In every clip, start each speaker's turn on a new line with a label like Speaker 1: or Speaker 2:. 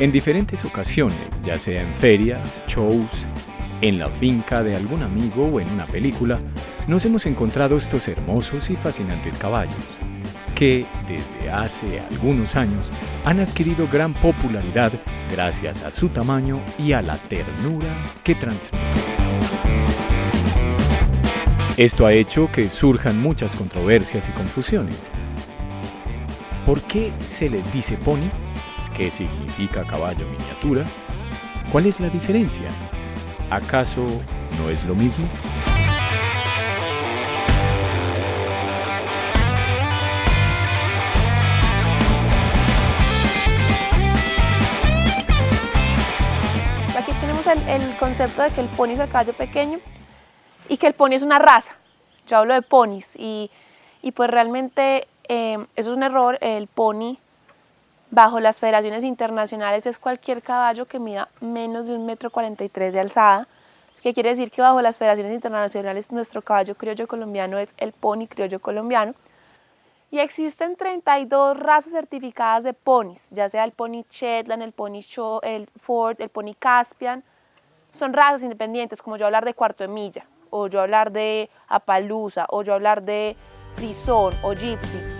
Speaker 1: En diferentes ocasiones, ya sea en ferias, shows, en la finca de algún amigo o en una película, nos hemos encontrado estos hermosos y fascinantes caballos, que desde hace algunos años han adquirido gran popularidad gracias a su tamaño y a la ternura que transmiten. Esto ha hecho que surjan muchas controversias y confusiones. ¿Por qué se le dice pony? ¿Qué significa caballo miniatura? ¿Cuál es la diferencia? ¿Acaso no es lo mismo?
Speaker 2: Aquí tenemos el, concepto de que el pony es el caballo pequeño y que el pony es una raza. Yo hablo de ponis y, y pues realmente eh, eso es un error. El pony bajo las federaciones internacionales es cualquier caballo que mida menos de un metro 43 de alzada, que quiere decir que bajo las federaciones internacionales nuestro caballo criollo colombiano es el pony criollo colombiano. Y existen 32 razas certificadas de ponis, ya sea el pony Shetland, el pony Show, el Ford, el pony Caspian. Son razas independientes, como yo hablar de cuarto de milla, o yo hablar de Apalusa, o yo hablar de Frison o Gypsy.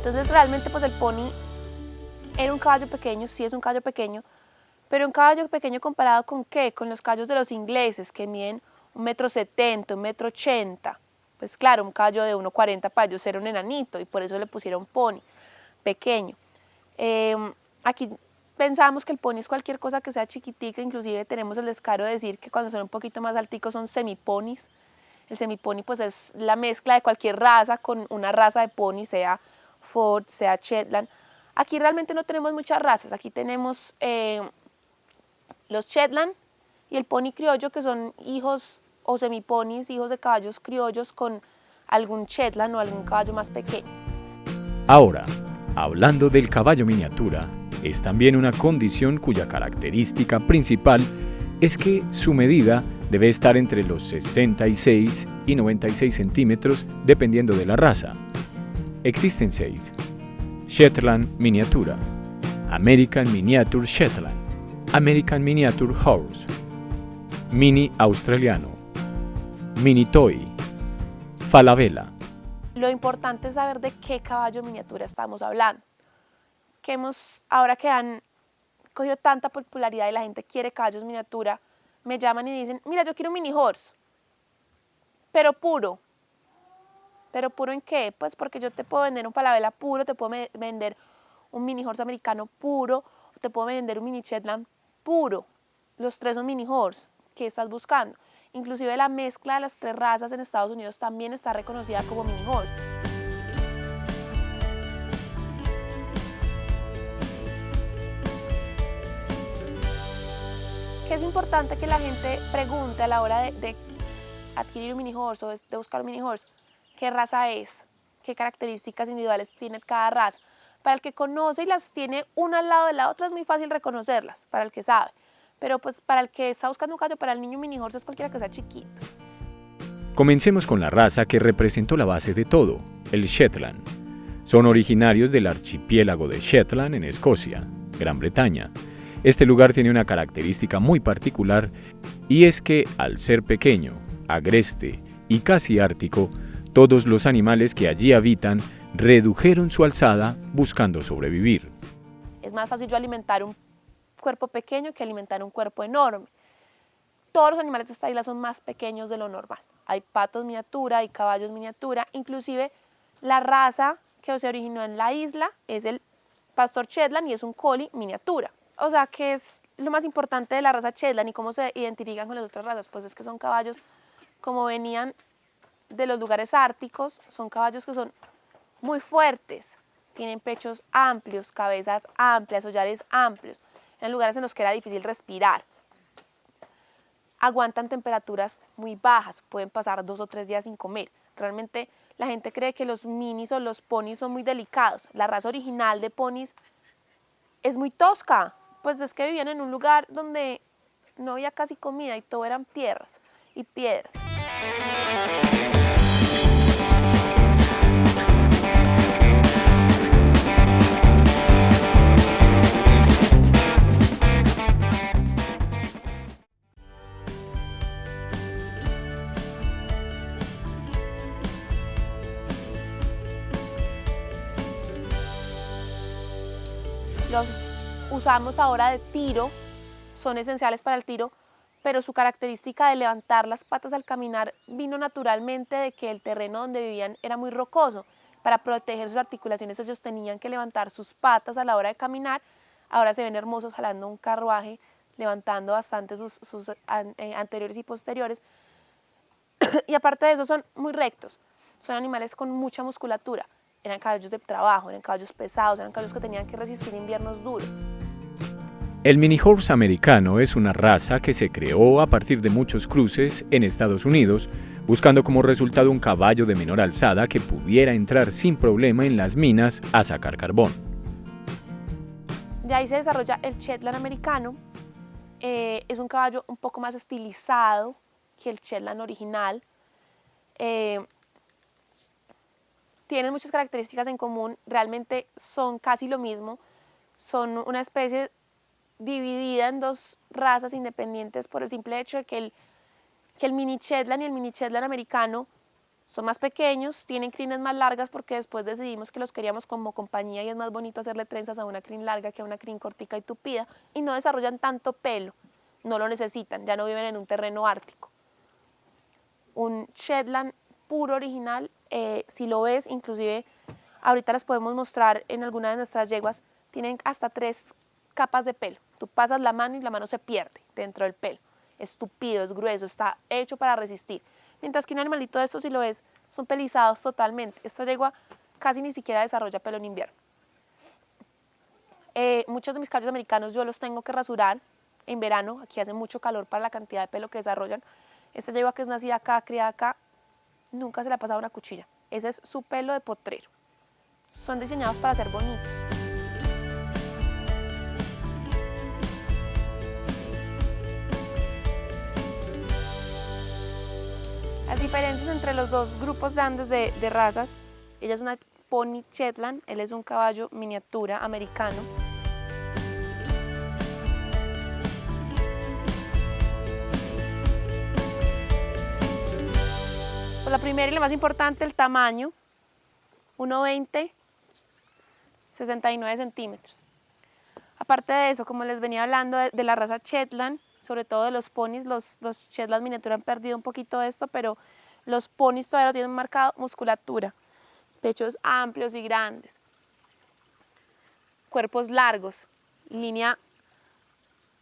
Speaker 2: Entonces realmente pues el pony era un caballo pequeño, sí es un caballo pequeño, pero un caballo pequeño comparado con qué? Con los caballos de los ingleses que miden un metro setenta, un metro ochenta. Pues claro, un caballo de 1,40 para ellos era un enanito y por eso le pusieron pony, pequeño. Eh, aquí pensamos que el pony es cualquier cosa que sea chiquitica, inclusive tenemos el descaro de decir que cuando son un poquito más alticos son semiponis. El semipony pues es la mezcla de cualquier raza con una raza de pony, sea Ford, sea Shetland. Aquí realmente no tenemos muchas razas, aquí tenemos eh, los Shetland y el pony criollo que son hijos o semiponis, hijos de caballos criollos con algún Shetland o algún caballo más pequeño.
Speaker 1: Ahora, hablando del caballo miniatura, es también una condición cuya característica principal es que su medida debe estar entre los 66 y 96 centímetros dependiendo de la raza. Existen seis. Shetland Miniatura, American Miniature Shetland, American Miniature Horse, Mini Australiano, Mini Toy, Falabella.
Speaker 2: Lo importante es saber de qué caballo miniatura estamos hablando. Que hemos, ahora que han cogido tanta popularidad y la gente quiere caballos miniatura, me llaman y dicen, mira, yo quiero un mini horse, pero puro, ¿Pero puro en qué? Pues porque yo te puedo vender un falabella puro, te puedo vender un mini horse americano puro, te puedo vender un mini Shetland puro. Los tres son mini horse. ¿Qué estás buscando? Inclusive la mezcla de las tres razas en Estados Unidos también está reconocida como mini horse. ¿Qué es importante que la gente pregunte a la hora de, de adquirir un mini horse o de buscar un mini horse? Qué raza es, qué características individuales tiene cada raza. Para el que conoce y las tiene una al lado de la otra es muy fácil reconocerlas, para el que sabe. Pero pues para el que está buscando un caballo para el niño mini horse es cualquiera que sea chiquito.
Speaker 1: Comencemos con la raza que representó la base de todo, el Shetland. Son originarios del archipiélago de Shetland en Escocia, Gran Bretaña. Este lugar tiene una característica muy particular y es que al ser pequeño, agreste y casi ártico, todos los animales que allí habitan redujeron su alzada buscando sobrevivir.
Speaker 2: Es más fácil alimentar un cuerpo pequeño que alimentar un cuerpo enorme. Todos los animales de esta isla son más pequeños de lo normal. Hay patos miniatura, hay caballos miniatura, inclusive la raza que se originó en la isla es el pastor Shetland y es un collie miniatura. O sea, ¿qué es lo más importante de la raza Shetland y cómo se identifican con las otras razas? Pues es que son caballos como venían de los lugares árticos son caballos que son muy fuertes, tienen pechos amplios, cabezas amplias, hollares amplios, en lugares en los que era difícil respirar. Aguantan temperaturas muy bajas, pueden pasar dos o tres días sin comer. Realmente la gente cree que los minis o los ponis son muy delicados. La raza original de ponis es muy tosca, pues es que vivían en un lugar donde no había casi comida y todo eran tierras y piedras. Los usamos ahora de tiro, son esenciales para el tiro, pero su característica de levantar las patas al caminar vino naturalmente de que el terreno donde vivían era muy rocoso. Para proteger sus articulaciones ellos tenían que levantar sus patas a la hora de caminar. Ahora se ven hermosos jalando un carruaje, levantando bastante sus, eh, anteriores y posteriores. y aparte de eso son muy rectos, son animales con mucha musculatura. Eran caballos de trabajo, eran caballos pesados, eran caballos que tenían que resistir inviernos duros.
Speaker 1: El mini horse americano es una raza que se creó a partir de muchos cruces en Estados Unidos, buscando como resultado un caballo de menor alzada que pudiera entrar sin problema en las minas a sacar carbón.
Speaker 2: De ahí se desarrolla el Shetland americano. Eh, es un caballo un poco más estilizado que el Shetland original. Eh, tienen muchas características en común, realmente son casi lo mismo. Son una especie dividida en dos razas independientes por el simple hecho de que el, que el mini Shetland y el mini Shetland americano son más pequeños, tienen crines más largas porque después decidimos que los queríamos como compañía y es más bonito hacerle trenzas a una crin larga que a una crin cortica y tupida y no desarrollan tanto pelo, no lo necesitan, ya no viven en un terreno ártico. Un Shetland puro original, eh, si lo ves, inclusive ahorita las podemos mostrar en alguna de nuestras yeguas, tienen hasta tres capas de pelo. Tú pasas la mano y la mano se pierde dentro del pelo. Es tupido, es grueso, está hecho para resistir. Mientras que un animalito de estos, si lo ves, son pelizados totalmente. Esta yegua casi ni siquiera desarrolla pelo en invierno. Eh, muchos de mis caballos americanos yo los tengo que rasurar en verano. Aquí hace mucho calor para la cantidad de pelo que desarrollan. Esta yegua que es nacida acá, criada acá, nunca se le ha pasado una cuchilla. Ese es su pelo de potrero. Son diseñados para ser bonitos. Las diferencias entre los dos grupos grandes de, razas, ella es una Pony Shetland, él es un caballo miniatura americano. La primera y la más importante, el tamaño, 1,20, 69 centímetros. Aparte de eso, como les venía hablando de la raza Shetland, sobre todo de los ponis, los, los Shetland miniatura han perdido un poquito de esto, pero los ponis todavía lo tienen marcado, musculatura, pechos amplios y grandes, cuerpos largos, línea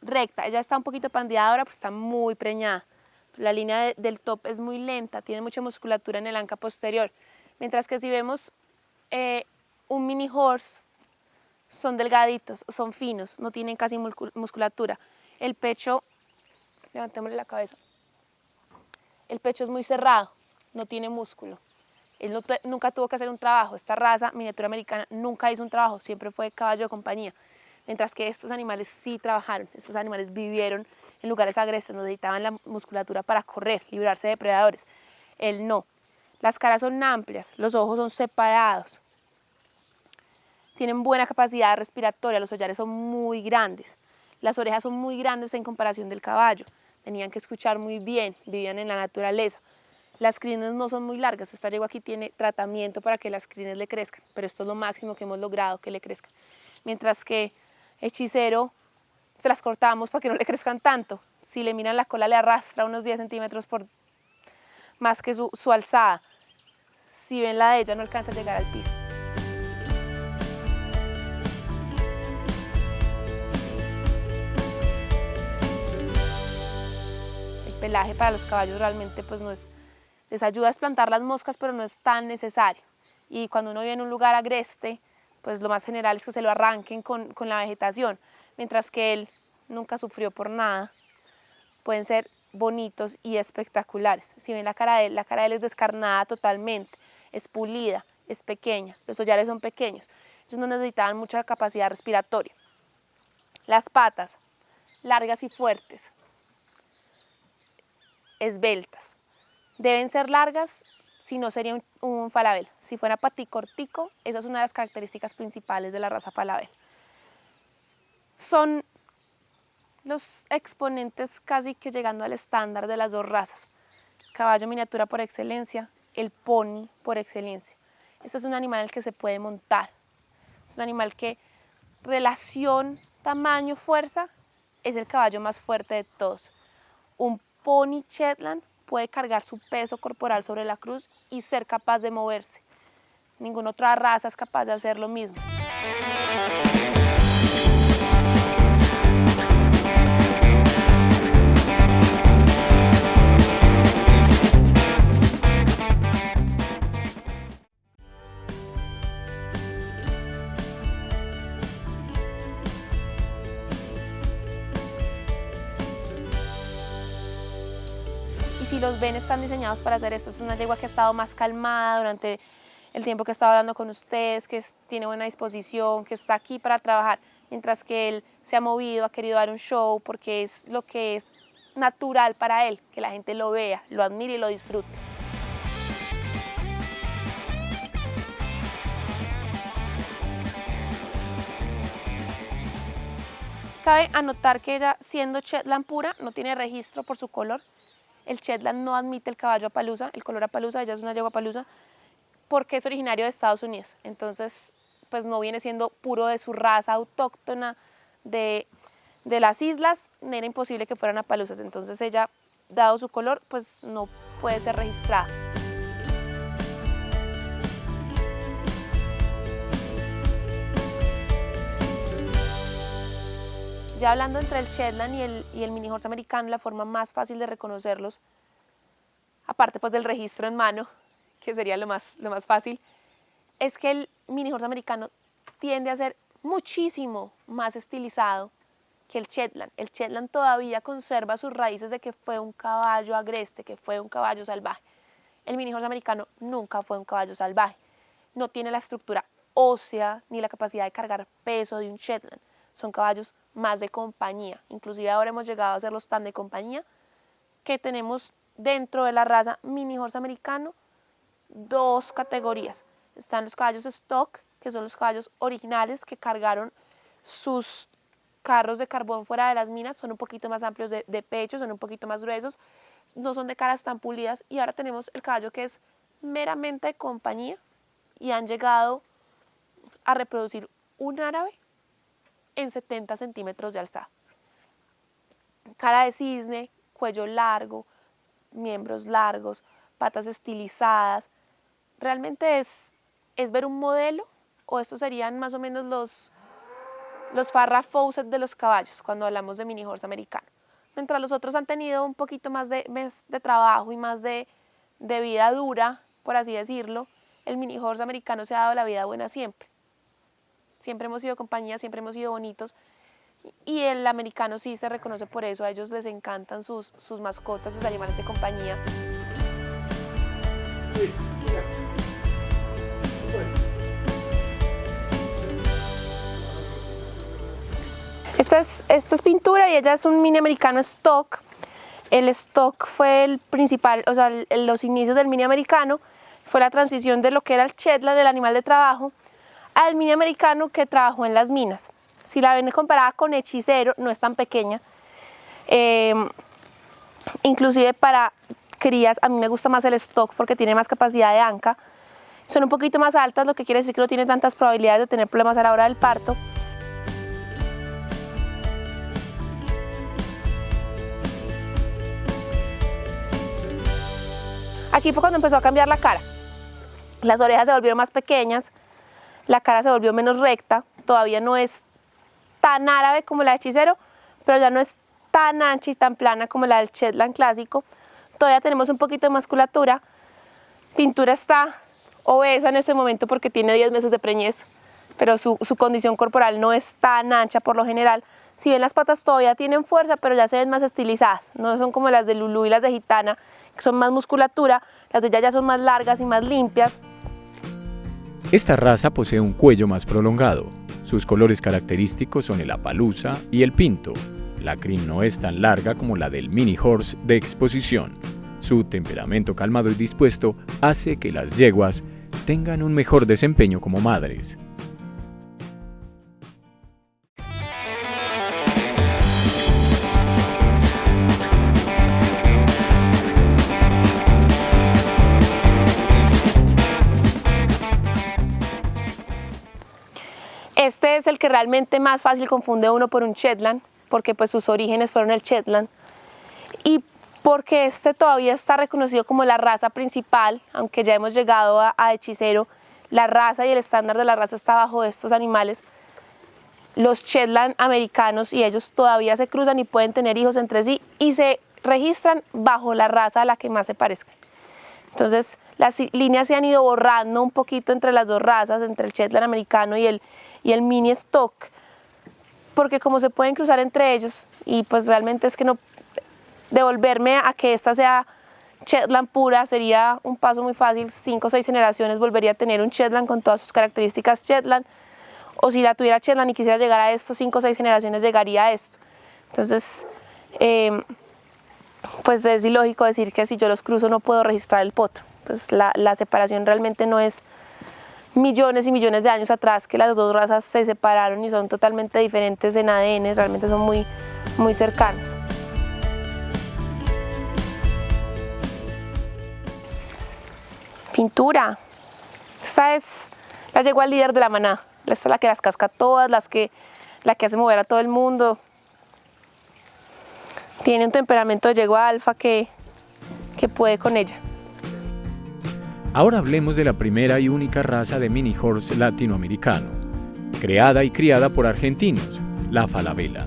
Speaker 2: recta, ella está un poquito pandeada ahora, pues está muy preñada, la línea del top es muy lenta, tiene mucha musculatura en el anca posterior, mientras que si vemos eh, un mini horse, son delgaditos, son finos, no tienen casi musculatura, el pecho, levantémosle la cabeza, el pecho es muy cerrado, no tiene músculo. Él nunca tuvo que hacer un trabajo, esta raza miniatura americana nunca hizo un trabajo, siempre fue caballo de compañía. Mientras que estos animales sí trabajaron, estos animales vivieron en lugares agresivos, necesitaban la musculatura para correr, librarse de depredadores. Él no. Las caras son amplias, los ojos son separados, tienen buena capacidad respiratoria, los hollares son muy grandes. Las orejas son muy grandes en comparación del caballo. Tenían que escuchar muy bien, vivían en la naturaleza. Las crines no son muy largas, esta yegua aquí tiene tratamiento para que las crines le crezcan, pero esto es lo máximo que hemos logrado que le crezcan. Mientras que hechicero se las cortamos para que no le crezcan tanto. Si le miran la cola le arrastra unos 10 centímetros por más que su, su alzada. Si ven la de ella no alcanza a llegar al piso. pelaje para los caballos realmente pues no es, les ayuda a esplantar las moscas pero no es tan necesario. Y cuando uno vive en un lugar agreste, pues lo más general es que se lo arranquen con, con la vegetación, mientras que él nunca sufrió por nada. Pueden ser bonitos y espectaculares. Si ven la cara de él, la cara de él es descarnada totalmente, es pulida, es pequeña, los hollares son pequeños. Ellos no necesitaban mucha capacidad respiratoria. Las patas, largas y fuertes, esbeltas. Deben ser largas, si no sería un, falabel. Si fuera paticortico, esa es una de las características principales de la raza falabel. Son los exponentes casi que llegando al estándar de las dos razas. Caballo miniatura por excelencia, el pony por excelencia. Este es un animal que se puede montar. Es un animal que relación tamaño-fuerza es el caballo más fuerte de todos. Un pony Shetland puede cargar su peso corporal sobre la cruz y ser capaz de moverse. Ninguna otra raza es capaz de hacer lo mismo. Los ven están diseñados para hacer esto. Es una yegua que ha estado más calmada durante el tiempo que estado hablando con ustedes, que tiene buena disposición, que está aquí para trabajar, mientras que él se ha movido, ha querido dar un show porque es lo que es natural para él, que la gente lo vea, lo admire y lo disfrute. Cabe anotar que ella, siendo Shetland pura, no tiene registro por su color, el Shetland no admite el caballo apalusa, el color apalusa, ella es una yegua apalusa, porque es originario de Estados Unidos. Entonces, pues no viene siendo puro de su raza autóctona de, de las islas, era imposible que fueran apalusas. Entonces ella, dado su color, pues no puede ser registrada. Ya hablando entre el Shetland y el, mini horse americano, la forma más fácil de reconocerlos, aparte pues del registro en mano, que sería lo más, lo más fácil, es que el mini horse americano tiende a ser muchísimo más estilizado que el Shetland. El Shetland todavía conserva sus raíces de que fue un caballo agreste, que fue un caballo salvaje. El mini horse americano nunca fue un caballo salvaje. No tiene la estructura ósea ni la capacidad de cargar peso de un Shetland. Son caballos más de compañía. Inclusive ahora hemos llegado a hacerlos tan de compañía que tenemos dentro de la raza mini horse americano dos categorías. Están los caballos stock, que son los caballos originales que cargaron sus carros de carbón fuera de las minas, son un poquito más amplios de, de pecho, son un poquito más gruesos, no son de caras tan pulidas y ahora tenemos el caballo que es meramente de compañía y han llegado a reproducir un árabe en 70 centímetros de alzada. Cara de cisne, cuello largo, miembros largos, patas estilizadas. Realmente es, es ver un modelo o estos serían más o menos los, los Fawcett de los caballos cuando hablamos de mini horse americano. Mientras los otros han tenido un poquito más de, de trabajo y más de, de vida dura, por así decirlo, el mini horse americano se ha dado la vida buena siempre siempre hemos sido compañía, siempre hemos sido bonitos. Y el americano sí se reconoce por eso, a ellos les encantan sus, sus mascotas, sus animales de compañía. Esta es, esta es pintura y ella es un mini americano stock. El stock fue el principal, o sea, los inicios del mini americano, fue la transición de lo que era el Shetland, el animal de trabajo, al mini americano que trabajó en las minas. Si la ven comparada con hechicero, no es tan pequeña. Eh, inclusive para crías, a mí me gusta más el stock porque tiene más capacidad de anca. Son un poquito más altas, lo que quiere decir que no tiene tantas probabilidades de tener problemas a la hora del parto. Aquí fue cuando empezó a cambiar la cara. Las orejas se volvieron más pequeñas, la cara se volvió menos recta, todavía no es tan árabe como la de hechicero, pero ya no es tan ancha y tan plana como la del Shetland clásico. Todavía tenemos un poquito de musculatura. Pintura está obesa en este momento porque tiene 10 meses de preñez, pero su, condición corporal no es tan ancha por lo general. Si bien las patas todavía tienen fuerza, pero ya se ven más estilizadas, no son como las de Lulu y las de Gitana, que son más musculatura, las de ella ya son más largas y más limpias,
Speaker 1: esta raza posee un cuello más prolongado. Sus colores característicos son el apalusa y el pinto. La crin no es tan larga como la del mini horse de exposición. Su temperamento calmado y dispuesto hace que las yeguas tengan un mejor desempeño como madres.
Speaker 2: Es el que realmente más fácil confunde uno por un Shetland, porque pues sus orígenes fueron el Shetland. Y porque este todavía está reconocido como la raza principal, aunque ya hemos llegado a, hechicero, la raza y el estándar de la raza está bajo estos animales. Los Shetland americanos y ellos todavía se cruzan y pueden tener hijos entre sí y se registran bajo la raza a la que más se parezcan. Entonces las líneas se han ido borrando un poquito entre las dos razas, entre el Shetland americano y el, y el mini stock, porque como se pueden cruzar entre ellos y pues realmente es que no devolverme a que esta sea Shetland pura sería un paso muy fácil, cinco o seis generaciones volvería a tener un Shetland con todas sus características Shetland, o si la tuviera Shetland y quisiera llegar a esto, cinco o seis generaciones llegaría a esto. Entonces, em, pues es ilógico decir que si yo los cruzo no puedo registrar el potro. Pues la, la separación realmente no es millones y millones de años atrás que las dos razas se separaron y son totalmente diferentes en ADN, realmente son muy, muy cercanas. Pintura. Esta es la yegua líder de la manada. Esta es la que las casca todas, las que, la que hace mover a todo el mundo. Tiene un temperamento de yegua alfa que, que puede con ella.
Speaker 1: Ahora hablemos de la primera y única raza de mini horse latinoamericano, creada y criada por argentinos, la falabella.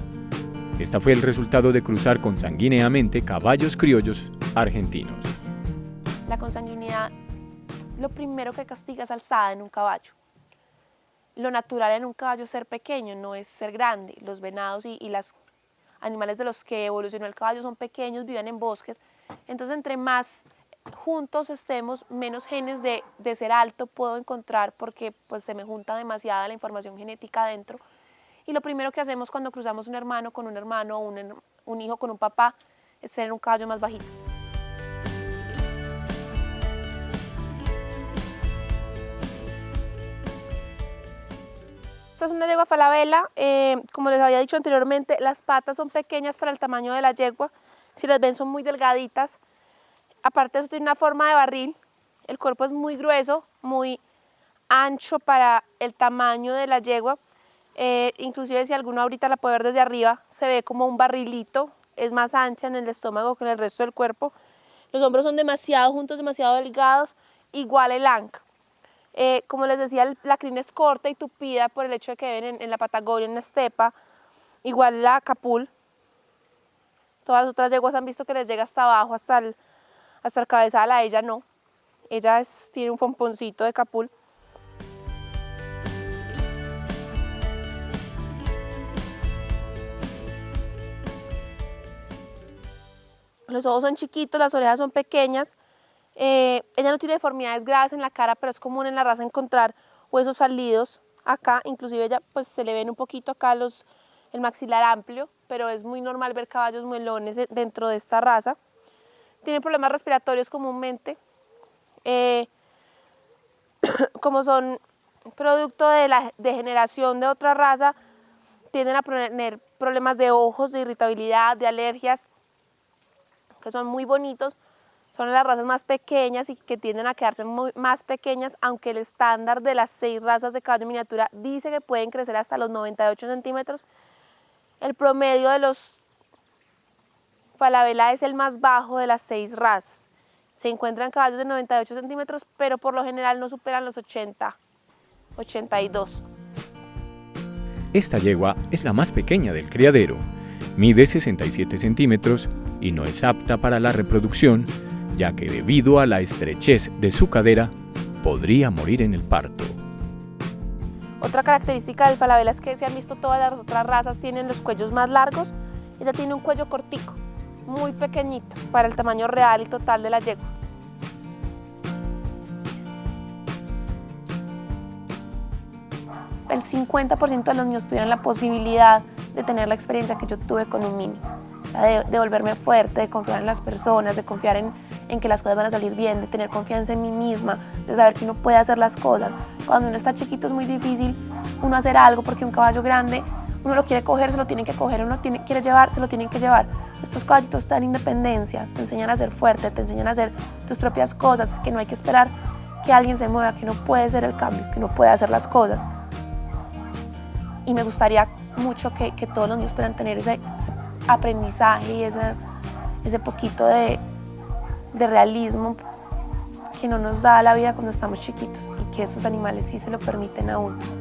Speaker 1: Esta fue el resultado de cruzar consanguíneamente caballos criollos argentinos.
Speaker 2: La consanguinidad lo primero que castiga es alzada en un caballo. Lo natural en un caballo es ser pequeño, no es ser grande. Los venados y, los animales de los que evolucionó el caballo son pequeños, viven en bosques. Entonces, entre más juntos estemos, menos genes de, ser alto puedo encontrar porque pues, se me junta demasiada la información genética adentro. Y lo primero que hacemos cuando cruzamos un hermano con un hermano o un, un hijo con un papá es tener un caballo más bajito. Esta es una yegua falabella, eh, como les había dicho anteriormente, las patas son pequeñas para el tamaño de la yegua, si las ven son muy delgaditas, aparte de eso tiene una forma de barril, el cuerpo es muy grueso, muy ancho para el tamaño de la yegua, eh, inclusive si alguno ahorita la puede ver desde arriba, se ve como un barrilito, es más ancha en el estómago que en el resto del cuerpo, los hombros son demasiado juntos, demasiado delgados, igual el anca. Eh, como les decía, la crina es corta y tupida por el hecho de que ven en, la Patagonia, en la estepa, igual la capul. Todas las otras yeguas han visto que les llega hasta abajo, hasta el, hasta el cabezal, a ella no. Ella tiene un pomponcito de capul. Los ojos son chiquitos, las orejas son pequeñas, eh, ella no tiene deformidades graves en la cara, pero es común en la raza encontrar huesos salidos. Acá, inclusive ella pues se le ven un poquito acá los, el maxilar amplio, pero es muy normal ver caballos muelones dentro de esta raza. Tienen problemas respiratorios comúnmente, eh, como son producto de la degeneración de otra raza, tienden a tener problemas de ojos, de irritabilidad, de alergias, que son muy bonitos, son las razas más pequeñas y que tienden a quedarse más pequeñas, aunque el estándar de las seis razas de caballo miniatura dice que pueden crecer hasta los 98 centímetros. El promedio de los Falabella es el más bajo de las seis razas. Se encuentran caballos de 98 centímetros, pero por lo general no superan los 80, 82.
Speaker 1: Esta yegua es la más pequeña del criadero. Mide 67 centímetros y no es apta para la reproducción ya que debido a la estrechez de su cadera, podría morir en el parto.
Speaker 2: Otra característica del falabella es que se han visto todas las otras razas tienen los cuellos más largos, ella tiene un cuello cortico, muy pequeñito para el tamaño real y total de la yegua. El 50% de los niños tuvieron la posibilidad de tener la experiencia que yo tuve con un mini, de, de volverme fuerte, de confiar en las personas, de confiar en, en que las cosas van a salir bien, de tener confianza en mí misma, de saber que uno puede hacer las cosas. Cuando uno está chiquito es muy difícil uno hacer algo porque un caballo grande uno lo quiere coger, se lo tienen que coger, uno tiene, quiere llevar, se lo tienen que llevar. Estos caballitos te dan independencia, te enseñan a ser fuerte, te enseñan a hacer tus propias cosas, que no hay que esperar que alguien se mueva, que no puede ser el cambio, que no puede hacer las cosas. y me gustaría mucho que, que todos los niños puedan tener ese, ese aprendizaje y ese, ese poquito de, de realismo que no nos da la vida cuando estamos chiquitos y que esos animales sí se lo permiten a uno.